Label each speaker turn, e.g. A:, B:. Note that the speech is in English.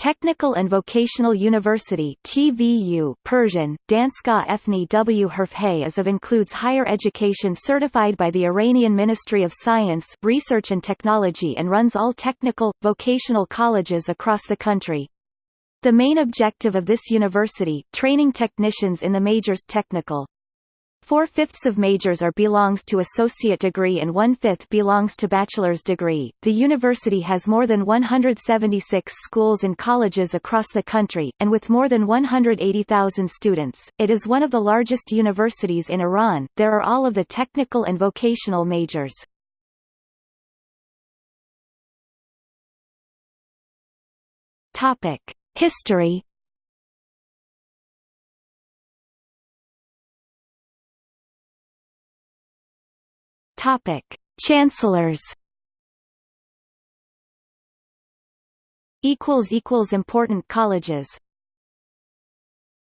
A: Technical and Vocational University TVU Persian, Danska Efni W Herfhay is of includes higher education certified by the Iranian Ministry of Science, Research and Technology and runs all technical, vocational colleges across the country. The main objective of this university, training technicians in the majors technical, Four-fifths of majors are belongs to associate degree and one-fifth belongs to bachelor's degree. The university has more than 176 schools and colleges across the country, and with more than 180,000 students, it is one of the largest universities in Iran. There are all of the technical and vocational majors. Topic: History Topic: Chancellors. Equals equals important colleges.